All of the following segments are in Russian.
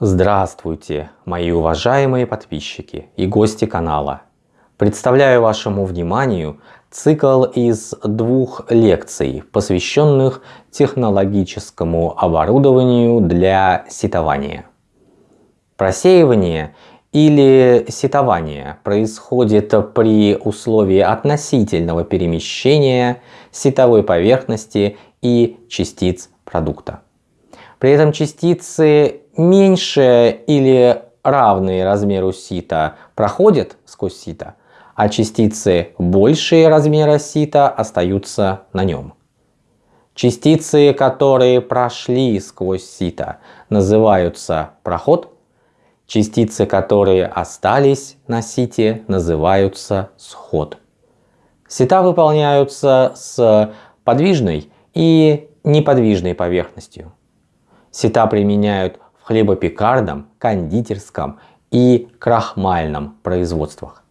Здравствуйте, мои уважаемые подписчики и гости канала. Представляю вашему вниманию цикл из двух лекций, посвященных технологическому оборудованию для сетования. Просеивание или сетование происходит при условии относительного перемещения сетовой поверхности и частиц продукта. При этом частицы меньше или равные размеру сита проходят сквозь сито, а частицы большие размера сита остаются на нем. Частицы, которые прошли сквозь сито, называются проход. Частицы, которые остались на сите, называются сход. Сита выполняются с подвижной и неподвижной поверхностью. Сита применяют в хлебопекарном, кондитерском и крахмальном производствах.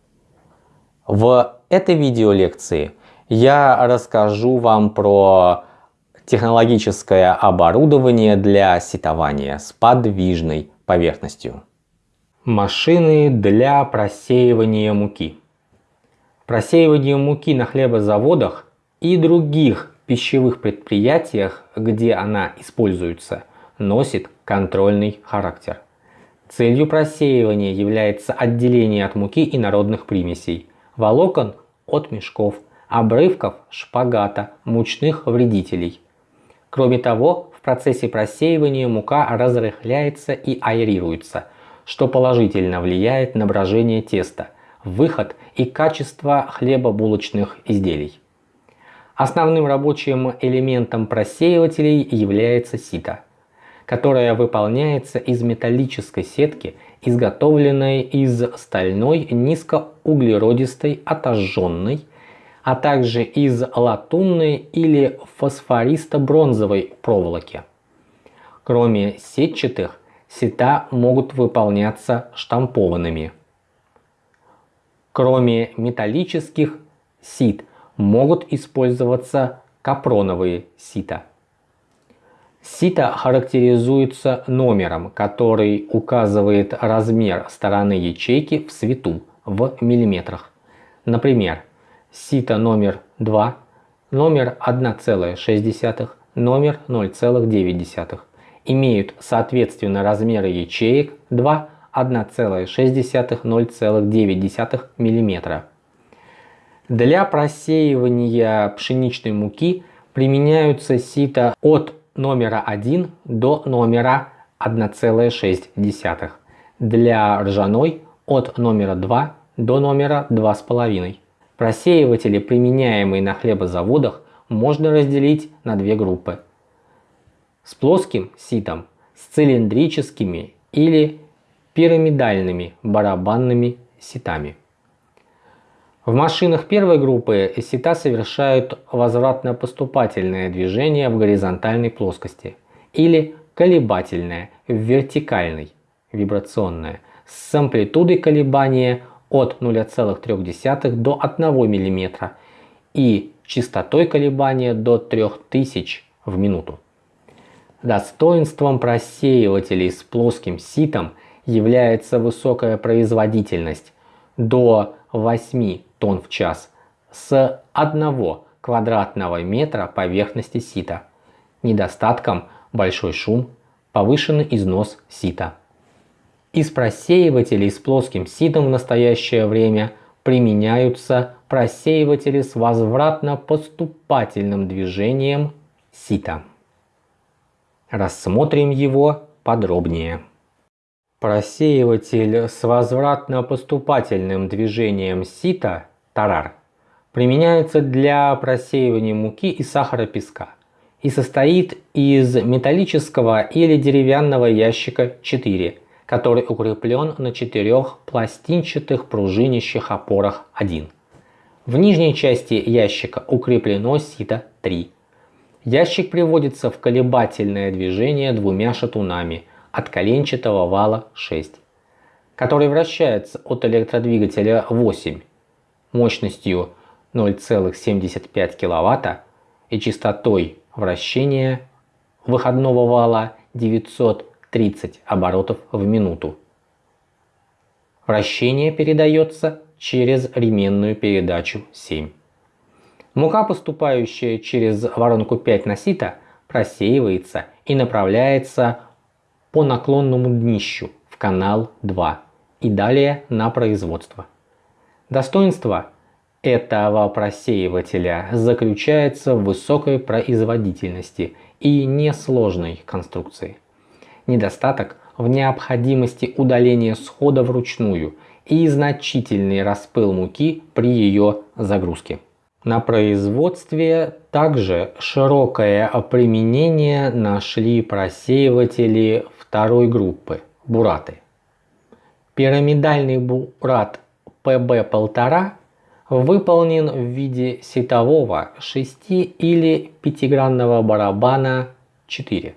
В этой видеолекции я расскажу вам про технологическое оборудование для сетования с подвижной поверхностью. Машины для просеивания муки. Просеивание муки на хлебозаводах и других пищевых предприятиях, где она используется – носит контрольный характер. Целью просеивания является отделение от муки и народных примесей, волокон от мешков, обрывков шпагата, мучных вредителей. Кроме того, в процессе просеивания мука разрыхляется и аэрируется, что положительно влияет на брожение теста, выход и качество хлебобулочных изделий. Основным рабочим элементом просеивателей является сито – которая выполняется из металлической сетки, изготовленной из стальной низкоуглеродистой отожженной, а также из латунной или фосфористо-бронзовой проволоки. Кроме сетчатых, сета могут выполняться штампованными. Кроме металлических сит могут использоваться капроновые сита. Сито характеризуется номером, который указывает размер стороны ячейки в свету в миллиметрах. Например, сито номер 2, номер 1,6, номер 0,9 имеют соответственно размеры ячеек 2, 1,6, 0,9 мм. Для просеивания пшеничной муки применяются сито от номера 1 до номера 1,6. Для ржаной от номера 2 до номера 2,5. Просеиватели, применяемые на хлебозаводах, можно разделить на две группы. С плоским ситом, с цилиндрическими или пирамидальными барабанными ситами. В машинах первой группы сета совершают возвратно-поступательное движение в горизонтальной плоскости или колебательное в вертикальной, вибрационное, с амплитудой колебания от 0,3 до 1 мм и частотой колебания до 3000 в минуту. Достоинством просеивателей с плоским ситом является высокая производительность до 8 тонн в час с 1 квадратного метра поверхности сита. Недостатком большой шум, повышенный износ сита. Из просеивателей с плоским ситом в настоящее время применяются просеиватели с возвратно-поступательным движением сита. Рассмотрим его подробнее. Просеиватель с возвратно-поступательным движением сита тарар применяется для просеивания муки и сахара песка и состоит из металлического или деревянного ящика 4, который укреплен на четырех пластинчатых пружинящих опорах 1. В нижней части ящика укреплено сито 3. Ящик приводится в колебательное движение двумя шатунами от коленчатого вала 6, который вращается от электродвигателя 8 мощностью 0,75 кВт и частотой вращения выходного вала 900 30 оборотов в минуту. Вращение передается через ременную передачу 7. Мука, поступающая через воронку 5 на сито, просеивается и направляется по наклонному днищу в канал 2 и далее на производство. Достоинство этого просеивателя заключается в высокой производительности и несложной конструкции. Недостаток в необходимости удаления схода вручную и значительный распыл муки при ее загрузке. На производстве также широкое применение нашли просеиватели второй группы – бураты. Пирамидальный бурат PB1,5 выполнен в виде сетового 6 или 5-гранного барабана 4,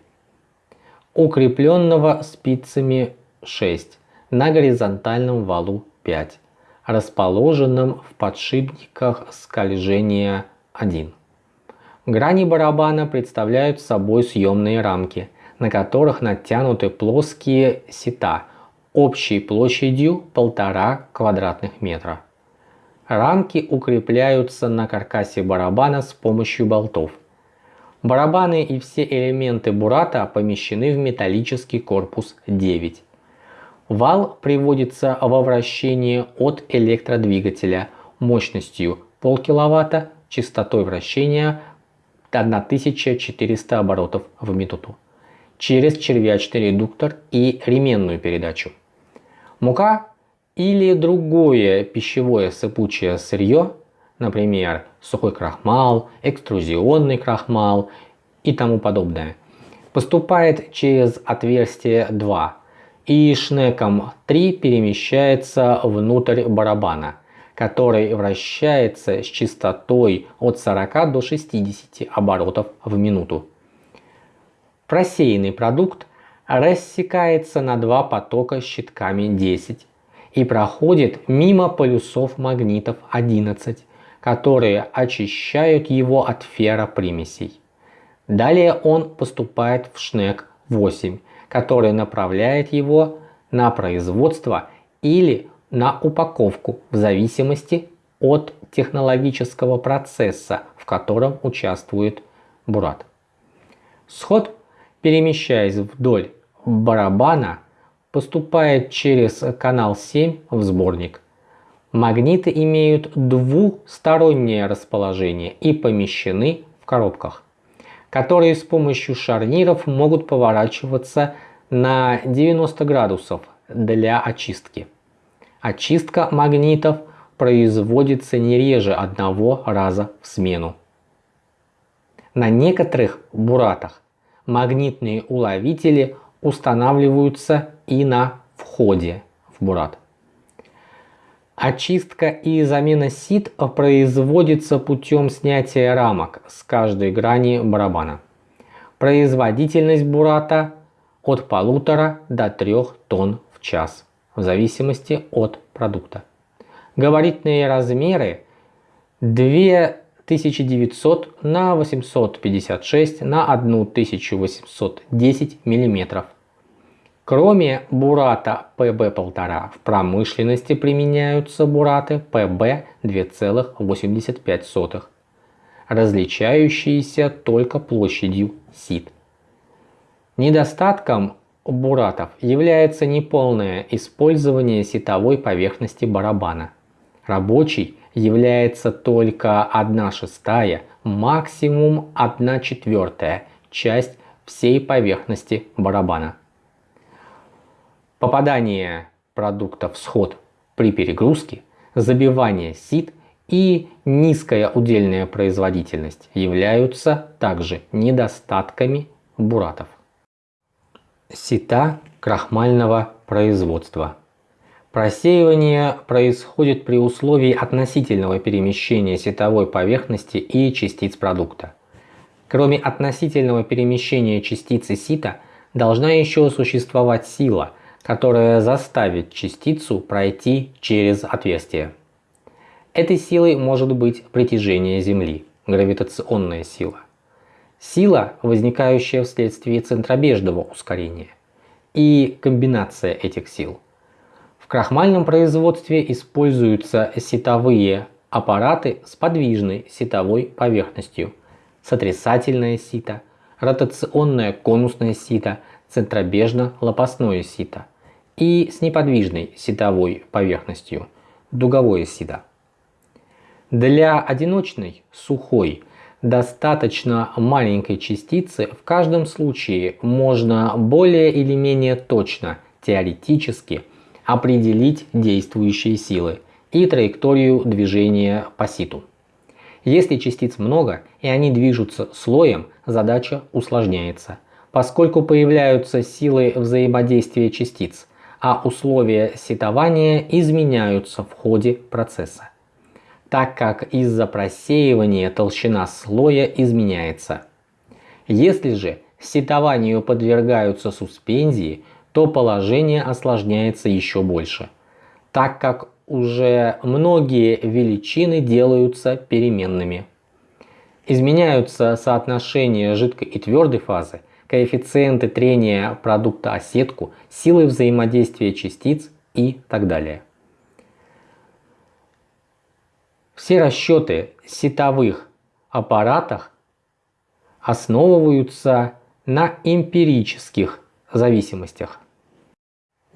укрепленного спицами 6 на горизонтальном валу 5 расположенном в подшипниках скольжения 1. Грани барабана представляют собой съемные рамки, на которых натянуты плоские сета общей площадью 1,5 квадратных метра. Рамки укрепляются на каркасе барабана с помощью болтов. Барабаны и все элементы бурата помещены в металлический корпус 9. Вал приводится во вращение от электродвигателя мощностью полкиловатта, частотой вращения 1400 оборотов в минуту через червячный редуктор и ременную передачу. Мука или другое пищевое сыпучее сырье, например, сухой крахмал, экструзионный крахмал и тому подобное, поступает через отверстие 2 и шнеком 3 перемещается внутрь барабана, который вращается с частотой от 40 до 60 оборотов в минуту. Просеянный продукт рассекается на два потока щитками 10 и проходит мимо полюсов магнитов 11, которые очищают его от ферропримесей. Далее он поступает в шнек 8 который направляет его на производство или на упаковку в зависимости от технологического процесса, в котором участвует бурат. Сход, перемещаясь вдоль барабана, поступает через канал 7 в сборник. Магниты имеют двустороннее расположение и помещены в коробках, которые с помощью шарниров могут поворачиваться на 90 градусов для очистки. Очистка магнитов производится не реже одного раза в смену. На некоторых буратах магнитные уловители устанавливаются и на входе в бурат. Очистка и замена сит производится путем снятия рамок с каждой грани барабана. Производительность бурата от полутора до 3 тонн в час, в зависимости от продукта. Габаритные размеры 2900 на 856 на 1810 мм. Кроме бурата PB1,5 в промышленности применяются бураты PB 2,85, различающиеся только площадью сит. Недостатком буратов является неполное использование сетовой поверхности барабана. Рабочий является только 1 шестая, максимум 1 четвертая часть всей поверхности барабана. Попадание продукта в сход при перегрузке, забивание сит и низкая удельная производительность являются также недостатками буратов сита крахмального производства. Просеивание происходит при условии относительного перемещения сетовой поверхности и частиц продукта. Кроме относительного перемещения частицы сита, должна еще существовать сила, которая заставит частицу пройти через отверстие. Этой силой может быть притяжение Земли, гравитационная сила. Сила, возникающая вследствие центробежного ускорения. и комбинация этих сил. В крахмальном производстве используются ситовые аппараты с подвижной ситовой поверхностью, сотрясательное сито, ротационное конусное сито, центробежно-лопастное сито и с неподвижной ситовой поверхностью, дуговое сито. Для одиночной, сухой, достаточно маленькой частицы в каждом случае можно более или менее точно, теоретически, определить действующие силы и траекторию движения по ситу. Если частиц много и они движутся слоем, задача усложняется, поскольку появляются силы взаимодействия частиц, а условия ситования изменяются в ходе процесса так как из-за просеивания толщина слоя изменяется. Если же сетованию подвергаются суспензии, то положение осложняется еще больше, так как уже многие величины делаются переменными. Изменяются соотношения жидкой и твердой фазы, коэффициенты трения продукта о сетку, силы взаимодействия частиц и так далее. Все расчеты сетовых аппаратах основываются на эмпирических зависимостях.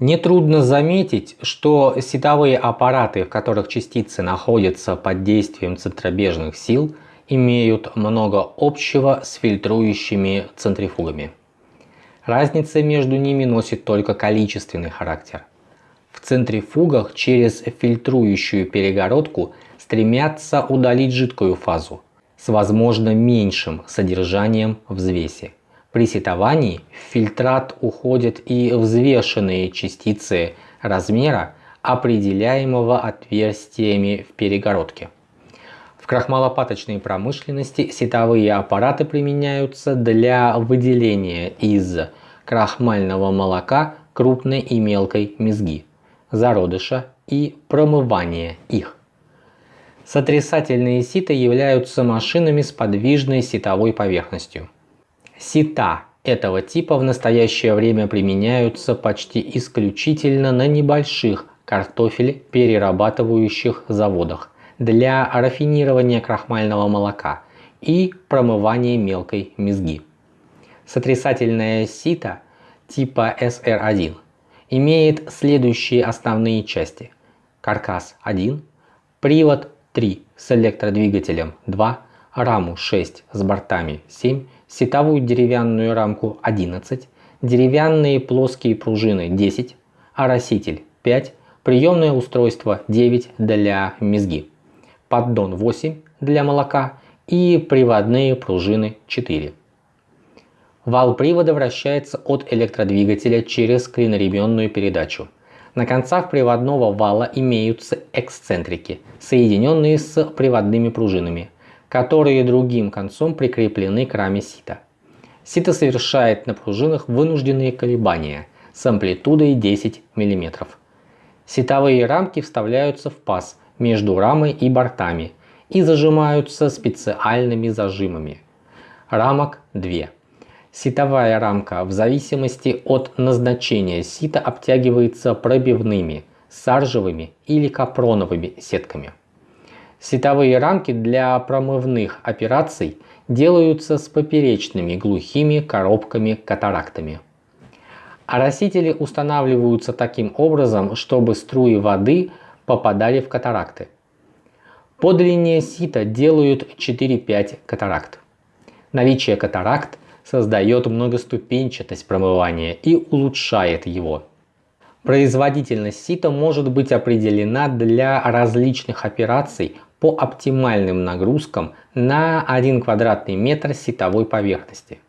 Нетрудно заметить, что сетовые аппараты, в которых частицы находятся под действием центробежных сил, имеют много общего с фильтрующими центрифугами. Разница между ними носит только количественный характер. В центрифугах через фильтрующую перегородку стремятся удалить жидкую фазу с возможно меньшим содержанием взвеси. При сетовании в фильтрат уходят и взвешенные частицы размера, определяемого отверстиями в перегородке. В крахмалопаточной промышленности сетовые аппараты применяются для выделения из крахмального молока крупной и мелкой мезги, зародыша и промывания их. Сотрясательные сита являются машинами с подвижной ситовой поверхностью. Сита этого типа в настоящее время применяются почти исключительно на небольших картофель перерабатывающих заводах для рафинирования крахмального молока и промывания мелкой мезги. Сотрясательная сита типа SR1 имеет следующие основные части. Каркас 1, привод 3 с электродвигателем 2, раму 6 с бортами 7, сетовую деревянную рамку 11, деревянные плоские пружины 10, ороситель 5, приемное устройство 9 для мезги, поддон 8 для молока и приводные пружины 4. Вал привода вращается от электродвигателя через клиноременную передачу. На концах приводного вала имеются эксцентрики, соединенные с приводными пружинами, которые другим концом прикреплены к раме сита. Сито совершает на пружинах вынужденные колебания с амплитудой 10 мм. Ситовые рамки вставляются в паз между рамой и бортами и зажимаются специальными зажимами. Рамок 2. Ситовая рамка в зависимости от назначения сита обтягивается пробивными, саржевыми или капроновыми сетками. Ситовые рамки для промывных операций делаются с поперечными глухими коробками-катарактами. Оросители устанавливаются таким образом, чтобы струи воды попадали в катаракты. По длине сита делают 4-5 катаракт. Наличие катаракт создает многоступенчатость промывания и улучшает его. Производительность сита может быть определена для различных операций по оптимальным нагрузкам на 1 квадратный метр ситовой поверхности.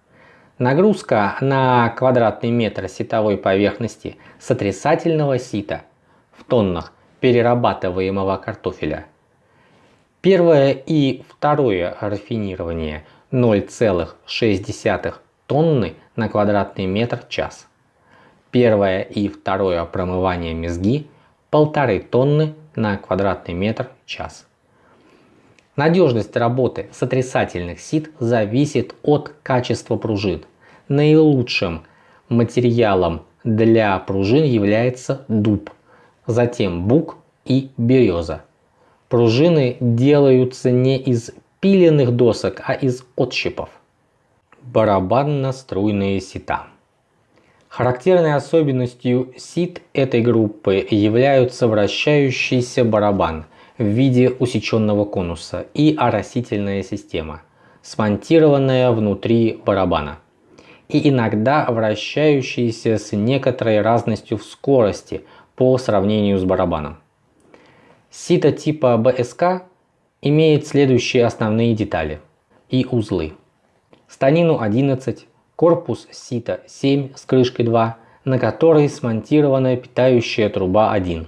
Нагрузка на квадратный метр ситовой поверхности сотрясательного сита в тоннах перерабатываемого картофеля. Первое и второе рафинирование 0,6 тонны на квадратный метр час. Первое и второе промывание мезги полторы тонны на квадратный метр час. Надежность работы сотрясательных сит зависит от качества пружин. Наилучшим материалом для пружин является дуб, затем бук и береза. Пружины делаются не из пиленных досок, а из отщепов. Барабанно-струйные сита. Характерной особенностью сит этой группы являются вращающийся барабан в виде усеченного конуса и оросительная система, смонтированная внутри барабана и иногда вращающиеся с некоторой разностью в скорости по сравнению с барабаном. Сито типа БСК имеет следующие основные детали и узлы. Станину 11, корпус сита 7 с крышкой 2, на которой смонтирована питающая труба 1.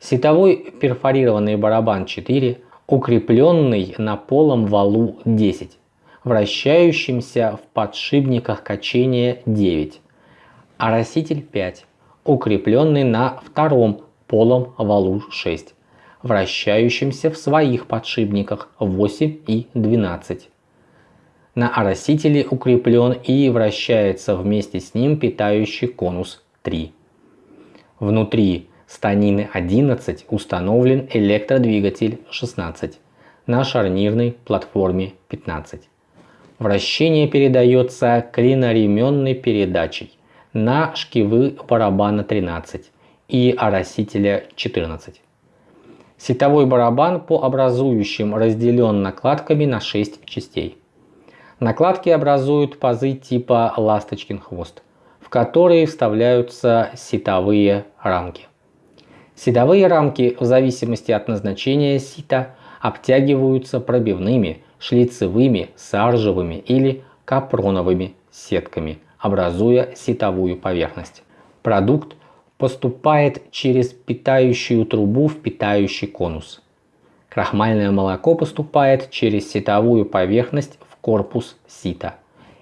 Ситовой перфорированный барабан 4, укрепленный на полом валу 10, вращающимся в подшипниках качения 9. Ороситель 5, укрепленный на втором полом валу 6 вращающимся в своих подшипниках 8 и 12. На оросителе укреплен и вращается вместе с ним питающий конус 3. Внутри станины 11 установлен электродвигатель 16 на шарнирной платформе 15. Вращение передается клиноременной передачей на шкивы барабана 13 и оросителя 14. Сетовой барабан по образующим разделен накладками на 6 частей. Накладки образуют пазы типа ласточкин хвост, в которые вставляются сетовые рамки. Сетовые рамки в зависимости от назначения сита обтягиваются пробивными, шлицевыми, саржевыми или капроновыми сетками, образуя сетовую поверхность. Продукт поступает через питающую трубу в питающий конус. Крахмальное молоко поступает через ситовую поверхность в корпус сита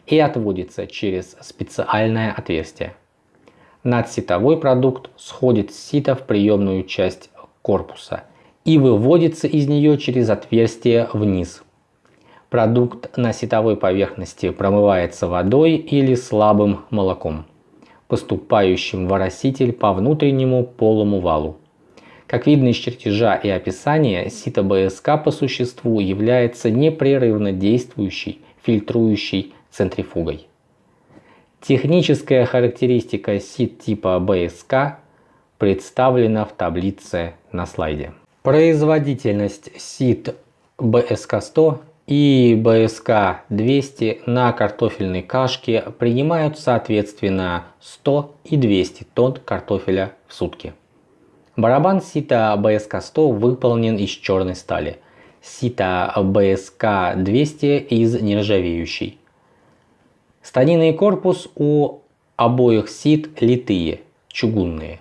и отводится через специальное отверстие. Надситовой продукт сходит с сита в приемную часть корпуса и выводится из нее через отверстие вниз. Продукт на ситовой поверхности промывается водой или слабым молоком поступающим в ороситель по внутреннему полому валу. Как видно из чертежа и описания, сито БСК по существу является непрерывно действующей фильтрующей центрифугой. Техническая характеристика сит типа БСК представлена в таблице на слайде. Производительность сит БСК-100 и БСК-200 на картофельной кашке принимают соответственно 100 и 200 тонн картофеля в сутки. Барабан сита БСК-100 выполнен из черной стали, сита БСК-200 из нержавеющей. Станинный корпус у обоих сит литые, чугунные.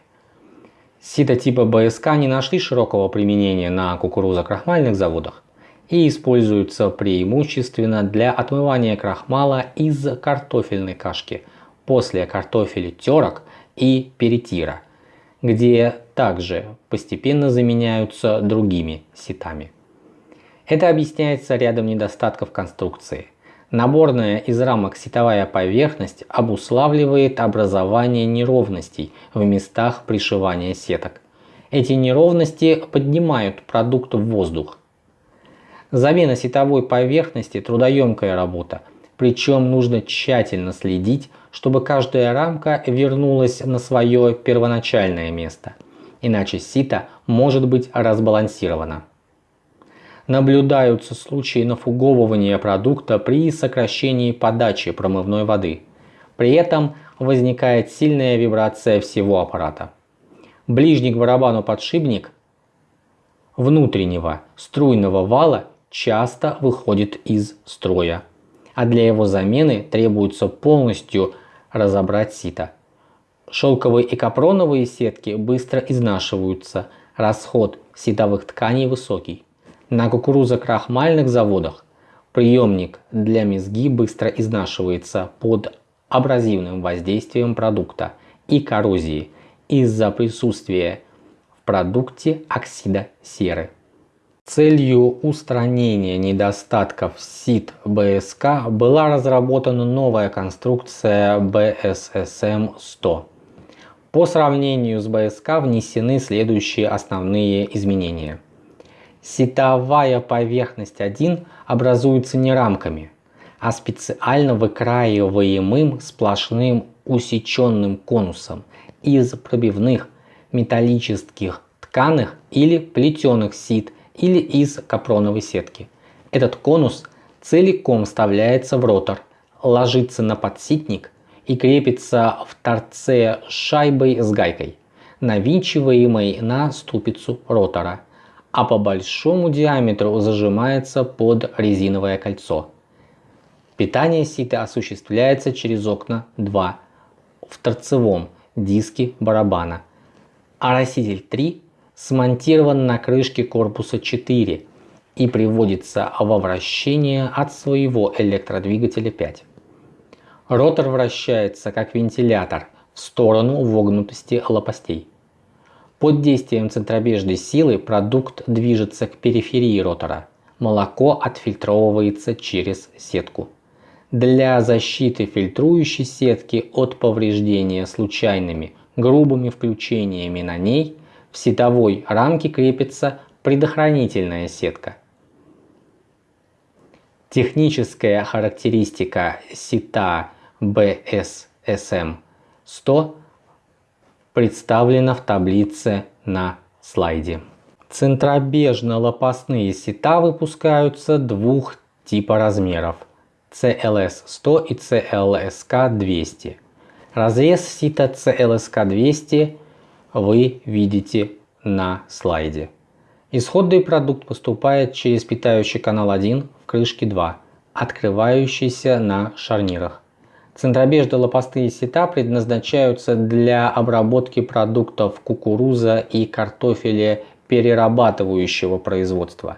Сита типа БСК не нашли широкого применения на кукурузо-крахмальных заводах, и используются преимущественно для отмывания крахмала из картофельной кашки после картофелетерок и перетира, где также постепенно заменяются другими ситами. Это объясняется рядом недостатков конструкции. Наборная из рамок ситовая поверхность обуславливает образование неровностей в местах пришивания сеток. Эти неровности поднимают продукт в воздух, Замена сетовой поверхности – трудоемкая работа, причем нужно тщательно следить, чтобы каждая рамка вернулась на свое первоначальное место, иначе сито может быть разбалансировано. Наблюдаются случаи нафуговывания продукта при сокращении подачи промывной воды. При этом возникает сильная вибрация всего аппарата. Ближний к барабану подшипник внутреннего струйного вала часто выходит из строя, а для его замены требуется полностью разобрать сито. Шелковые и капроновые сетки быстро изнашиваются, расход ситовых тканей высокий. На кукурузо-крахмальных заводах приемник для мезги быстро изнашивается под абразивным воздействием продукта и коррозии из-за присутствия в продукте оксида серы. Целью устранения недостатков СИД БСК была разработана новая конструкция BSSM-100. По сравнению с БСК внесены следующие основные изменения. Сетовая поверхность 1 образуется не рамками, а специально выкраиваемым сплошным усеченным конусом из пробивных металлических тканых или плетеных сит или из капроновой сетки. Этот конус целиком вставляется в ротор, ложится на подситник и крепится в торце шайбой с гайкой, навинчиваемой на ступицу ротора, а по большому диаметру зажимается под резиновое кольцо. Питание сита осуществляется через окна 2 в торцевом диске барабана, а раститель 3 смонтирован на крышке корпуса 4 и приводится во вращение от своего электродвигателя 5. Ротор вращается как вентилятор в сторону вогнутости лопастей. Под действием центробежной силы продукт движется к периферии ротора. Молоко отфильтровывается через сетку. Для защиты фильтрующей сетки от повреждения случайными грубыми включениями на ней в сетовой рамке крепится предохранительная сетка – Техническая характеристика сита BSSM 100 представлена в таблице на слайде. Центробежно-лопастные сита выпускаются двух типа размеров CLS 100 и CLSK 200. Разрез сита CLSK 200 вы видите на слайде. Исходный продукт поступает через питающий канал 1 в крышке 2, открывающийся на шарнирах. Центробежно-лопастые сета предназначаются для обработки продуктов кукуруза и картофеля перерабатывающего производства,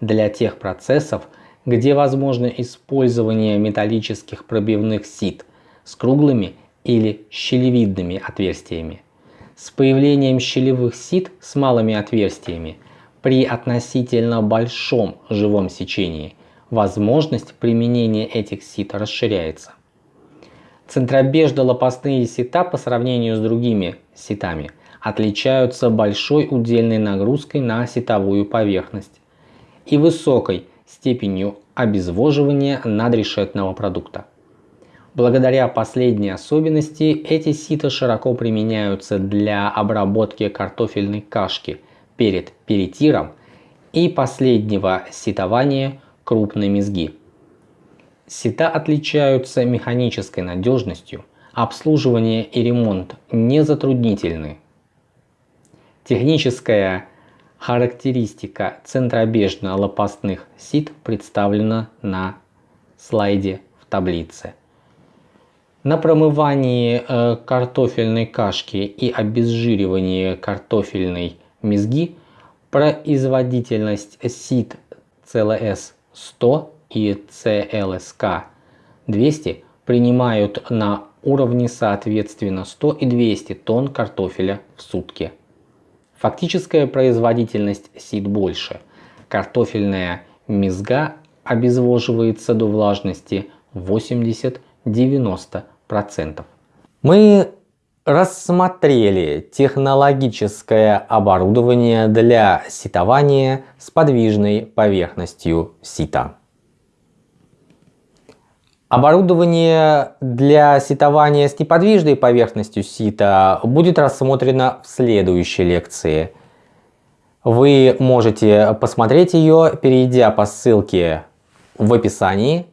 для тех процессов, где возможно использование металлических пробивных сит с круглыми или щелевидными отверстиями. С появлением щелевых сит с малыми отверстиями при относительно большом живом сечении возможность применения этих сит расширяется. Центробежно-лопастные сита по сравнению с другими ситами отличаются большой удельной нагрузкой на сетовую поверхность и высокой степенью обезвоживания надрешетного продукта. Благодаря последней особенности эти сита широко применяются для обработки картофельной кашки перед перитиром и последнего ситования крупной мезги. Сита отличаются механической надежностью, обслуживание и ремонт не затруднительны. Техническая характеристика центробежно-лопастных сит представлена на слайде в таблице. На промывании э, картофельной кашки и обезжиривании картофельной мезги производительность сит CLS 100 и CLSK 200 принимают на уровне соответственно 100 и 200 тонн картофеля в сутки. Фактическая производительность сит больше. Картофельная мезга обезвоживается до влажности 80-90%. Мы рассмотрели технологическое оборудование для ситования с подвижной поверхностью сита. Оборудование для ситования с неподвижной поверхностью сита будет рассмотрено в следующей лекции. Вы можете посмотреть ее, перейдя по ссылке в описании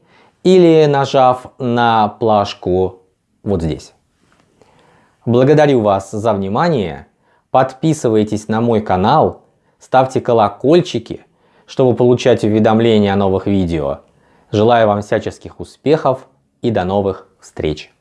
или нажав на плашку вот здесь. Благодарю вас за внимание. Подписывайтесь на мой канал, ставьте колокольчики, чтобы получать уведомления о новых видео. Желаю вам всяческих успехов и до новых встреч!